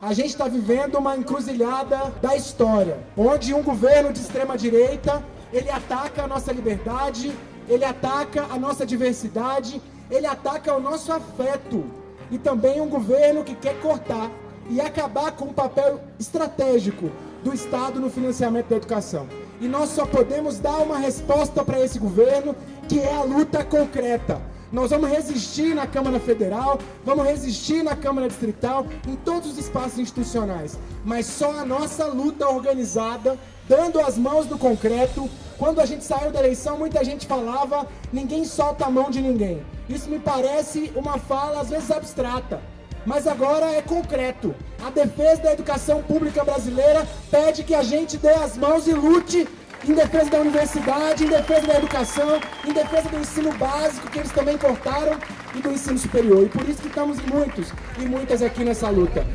A gente está vivendo uma encruzilhada da história, onde um governo de extrema direita ele ataca a nossa liberdade, ele ataca a nossa diversidade, ele ataca o nosso afeto. E também um governo que quer cortar e acabar com o papel estratégico do Estado no financiamento da educação. E nós só podemos dar uma resposta para esse governo, que é a luta concreta. Nós vamos resistir na Câmara Federal, vamos resistir na Câmara Distrital, em todos os espaços institucionais. Mas só a nossa luta organizada, dando as mãos do concreto. Quando a gente saiu da eleição, muita gente falava, ninguém solta a mão de ninguém. Isso me parece uma fala, às vezes, abstrata. Mas agora é concreto. A defesa da educação pública brasileira pede que a gente dê as mãos e lute em defesa da universidade, em defesa da educação, em defesa do ensino básico, que eles também cortaram, e do ensino superior. E por isso que estamos muitos e muitas aqui nessa luta.